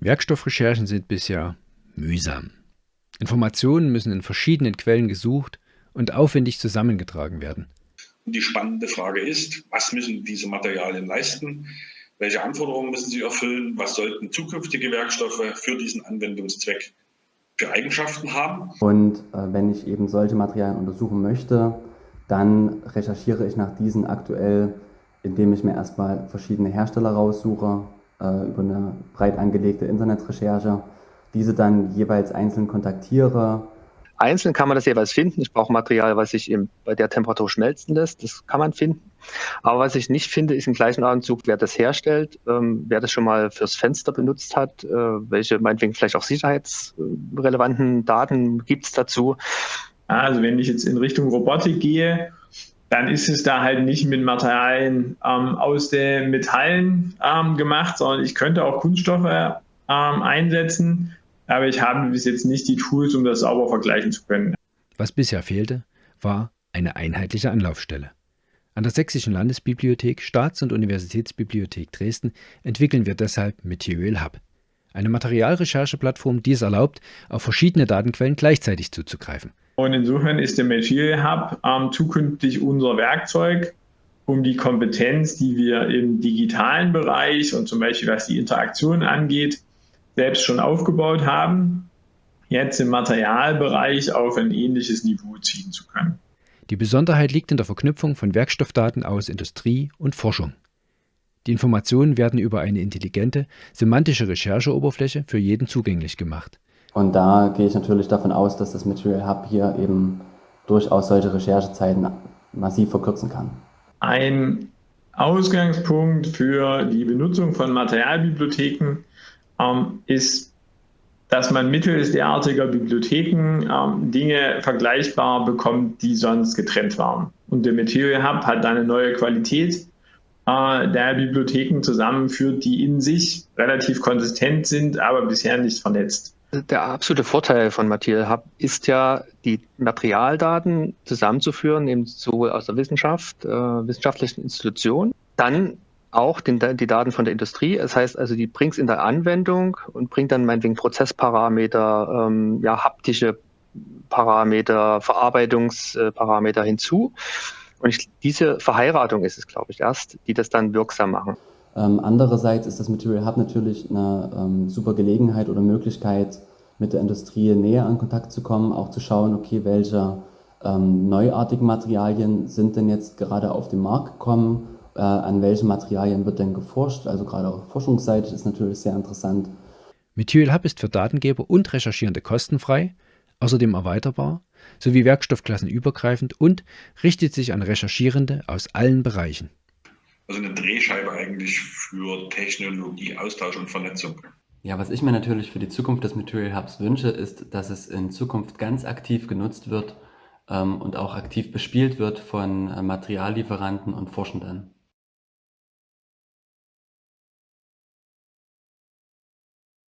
Werkstoffrecherchen sind bisher mühsam. Informationen müssen in verschiedenen Quellen gesucht und aufwendig zusammengetragen werden. Die spannende Frage ist, was müssen diese Materialien leisten? Welche Anforderungen müssen sie erfüllen? Was sollten zukünftige Werkstoffe für diesen Anwendungszweck für Eigenschaften haben? Und äh, wenn ich eben solche Materialien untersuchen möchte, dann recherchiere ich nach diesen aktuell, indem ich mir erstmal verschiedene Hersteller raussuche, äh, über eine breit angelegte Internetrecherche, diese dann jeweils einzeln kontaktiere. Einzeln kann man das jeweils finden. Ich brauche Material, was sich im, bei der Temperatur schmelzen lässt. Das kann man finden. Aber was ich nicht finde, ist im gleichen Atemzug, wer das herstellt, ähm, wer das schon mal fürs Fenster benutzt hat, äh, welche meinetwegen vielleicht auch sicherheitsrelevanten Daten gibt es dazu. Also wenn ich jetzt in Richtung Robotik gehe, dann ist es da halt nicht mit Materialien ähm, aus den Metallen ähm, gemacht, sondern ich könnte auch Kunststoffe ähm, einsetzen, aber ich habe bis jetzt nicht die Tools, um das sauber vergleichen zu können. Was bisher fehlte, war eine einheitliche Anlaufstelle. An der Sächsischen Landesbibliothek, Staats- und Universitätsbibliothek Dresden entwickeln wir deshalb Material Hub, eine Materialrechercheplattform, die es erlaubt, auf verschiedene Datenquellen gleichzeitig zuzugreifen. Und insofern ist der Material Hub ähm, zukünftig unser Werkzeug, um die Kompetenz, die wir im digitalen Bereich und zum Beispiel was die Interaktion angeht, selbst schon aufgebaut haben, jetzt im Materialbereich auf ein ähnliches Niveau ziehen zu können. Die Besonderheit liegt in der Verknüpfung von Werkstoffdaten aus Industrie und Forschung. Die Informationen werden über eine intelligente, semantische Rechercheoberfläche für jeden zugänglich gemacht. Und da gehe ich natürlich davon aus, dass das Material Hub hier eben durchaus solche Recherchezeiten massiv verkürzen kann. Ein Ausgangspunkt für die Benutzung von Materialbibliotheken ähm, ist, dass man mittels derartiger Bibliotheken ähm, Dinge vergleichbar bekommt, die sonst getrennt waren. Und der Material Hub hat eine neue Qualität äh, der Bibliotheken zusammenführt, die in sich relativ konsistent sind, aber bisher nicht vernetzt. Der absolute Vorteil von Material Hub ist ja, die Materialdaten zusammenzuführen, eben sowohl aus der Wissenschaft, äh, wissenschaftlichen Institutionen, dann auch den, die Daten von der Industrie. Das heißt also, die bringt es in der Anwendung und bringt dann meinetwegen Prozessparameter, ähm, ja, haptische Parameter, Verarbeitungsparameter hinzu. Und ich, diese Verheiratung ist es, glaube ich, erst, die das dann wirksam machen. Ähm, andererseits ist das Material Hub natürlich eine ähm, super Gelegenheit oder Möglichkeit, mit der Industrie näher in Kontakt zu kommen, auch zu schauen, okay, welche ähm, neuartigen Materialien sind denn jetzt gerade auf den Markt gekommen, äh, an welchen Materialien wird denn geforscht, also gerade auch forschungsseitig ist natürlich sehr interessant. Material Hub ist für Datengeber und Recherchierende kostenfrei, außerdem erweiterbar, sowie werkstoffklassenübergreifend und richtet sich an Recherchierende aus allen Bereichen also eine Drehscheibe eigentlich für Technologie, Austausch und Vernetzung. Ja, was ich mir natürlich für die Zukunft des Material Hubs wünsche, ist, dass es in Zukunft ganz aktiv genutzt wird ähm, und auch aktiv bespielt wird von äh, Materiallieferanten und Forschenden.